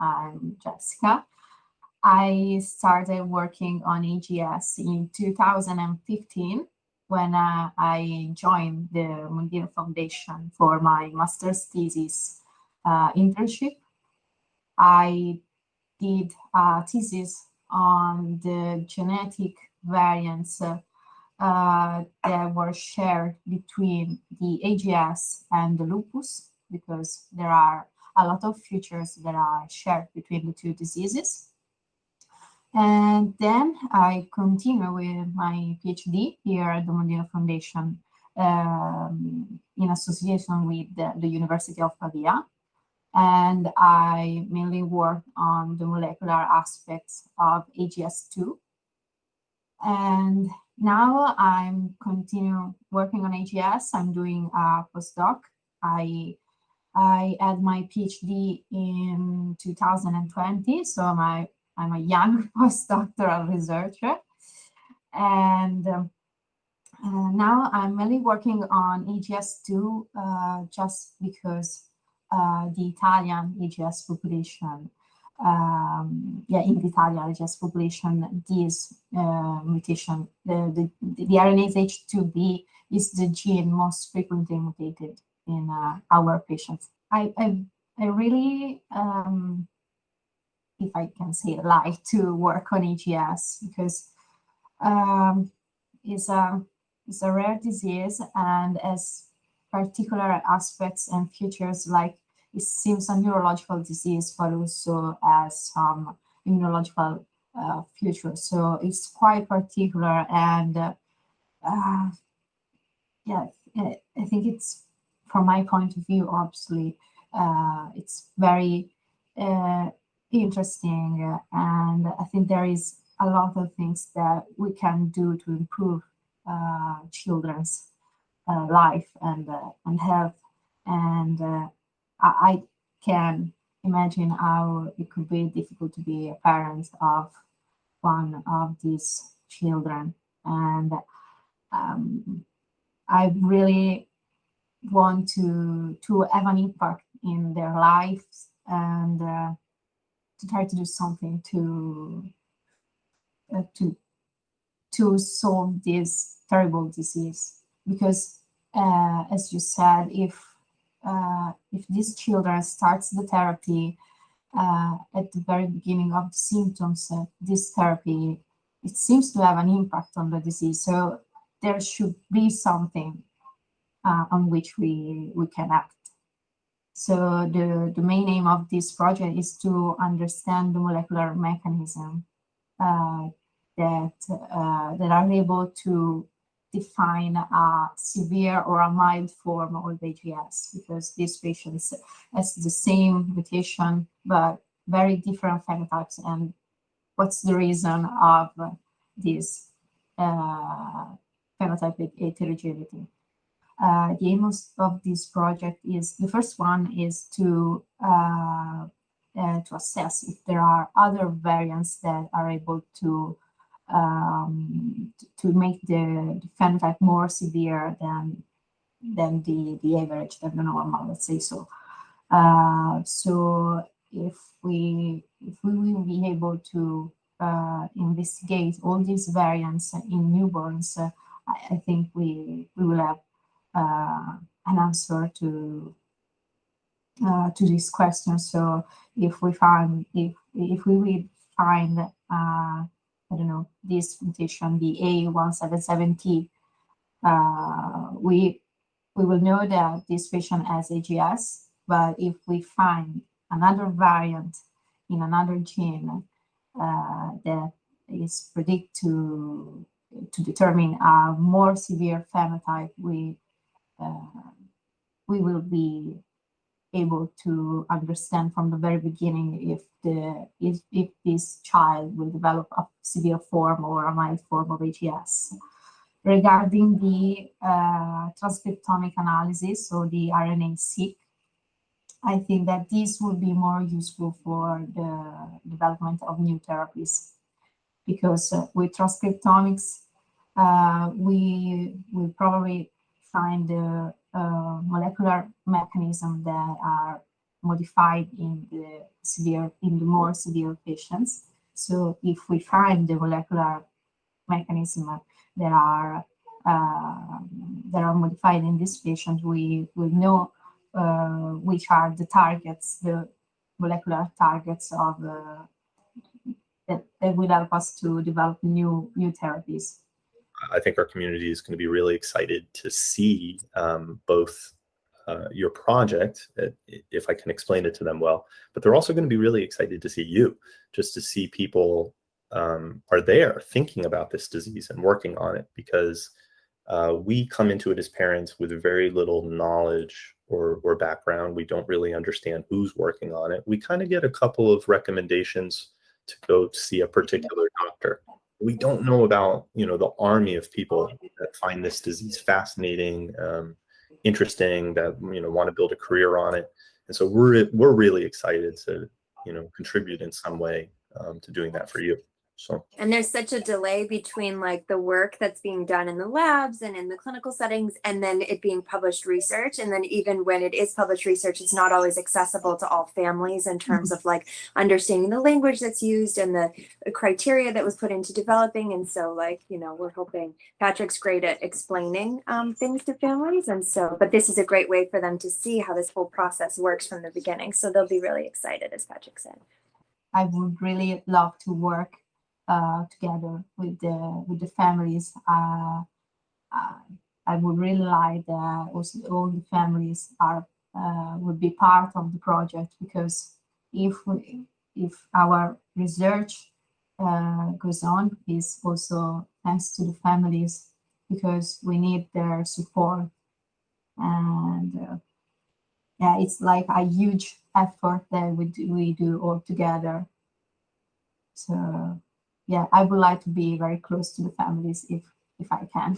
I'm Jessica. I started working on AGS in 2015 when uh, I joined the Mondino Foundation for my master's thesis uh, internship. I did a thesis on the genetic variants uh, that were shared between the AGS and the lupus because there are a lot of features that are shared between the two diseases. And then I continue with my PhD here at the Mondino Foundation um, in association with the, the, University of Pavia. And I mainly work on the molecular aspects of AGS2. And now I'm continue working on AGS. I'm doing a postdoc. I I had my PhD in 2020, so my, I'm a young postdoctoral researcher. And um, uh, now I'm mainly working on AGS2 uh, just because uh, the Italian AGS population, um, yeah, in the Italian AGS population, this uh, mutation, the, the, the RNase H2B is the gene most frequently mutated in uh, our patients. I, I, I really, um, if I can say, like to work on AGS because um, it's a it's a rare disease and as particular aspects and features like it seems a neurological disease, but also as some immunological uh, features. So it's quite particular and uh, yeah, I think it's from my point of view, obviously, uh, it's very uh, interesting. and I think there is a lot of things that we can do to improve uh, children's uh, life and, uh, and health. And uh, I, I can imagine how it could be difficult to be a parent of one of these children. And um, I really want to to have an impact in their lives and uh, to try to do something to uh, to to solve this terrible disease. Because uh, as you said if uh, if these children starts the therapy uh, at the very beginning of the symptoms uh, this therapy it seems to have an impact on the disease. So there should be something on which we, we can act. So the, the main aim of this project is to understand the molecular mechanism uh, that, uh, that are able to define a severe or a mild form of AGS because these patients has the same mutation but very different phenotypes and what's the reason of this uh, phenotypic heterogeneity. Uh, the aim of this project is the first one is to uh, uh, to assess if there are other variants that are able to um, to make the, the, phenotype more severe than than the the average than the normal let's say so. Uh, so if we if we will be able to uh, investigate all these variants in newborns uh, I, I think we we will have an answer to uh, to this question. So if we find if if we will find uh, I don't know this mutation, the A177T, uh, we we will know that this patient has AGS. But if we find another variant in another gene uh, that is predict to to determine a more severe phenotype, we uh, we will be able to understand from the very beginning if the if, if this child will develop a severe form or a mild form of AGS. Regarding the uh, transcriptomic analysis or the RNA-seq, I think that this will be more useful for the development of new therapies because uh, with transcriptomics, uh, we will probably find the uh, molecular mechanism that are modified in the severe, in the more severe patients. So if we find the molecular mechanism that are uh, that are modified in this patient, we will know uh, which are the targets, the molecular targets of uh, that, that will help us to develop new new therapies. I think our community is going to be really excited to see um, both uh, your project, uh, if I can explain it to them well, but they're also going to be really excited to see you, just to see people um, are there thinking about this disease and working on it because uh, we come into it as parents with very little knowledge or, or background. We don't really understand who's working on it. We kind of get a couple of recommendations to go see a particular doctor. We don't know about, you know, the army of people that find this disease fascinating, um, interesting, that, you know, want to build a career on it. And so we're, we're really excited to, you know, contribute in some way um, to doing that for you. So. And there's such a delay between like the work that's being done in the labs and in the clinical settings and then it being published research. And then even when it is published research it's not always accessible to all families in terms of like understanding the language that's used and the criteria that was put into developing. And so like you know we're hoping Patrick's great at explaining um, things to families. And so but this is a great way for them to see how this whole process works from the beginning. So they'll be really excited as Patrick said. I would really love to work together with the with the families. Uh, uh, I would really like that also all the families are uh, would be part of the project because if we, if our research uh, goes on is also thanks to the families because we need their support and uh, yeah it's like a huge effort that we do, we do all together so yeah, I would like to be very close to the families if if I can.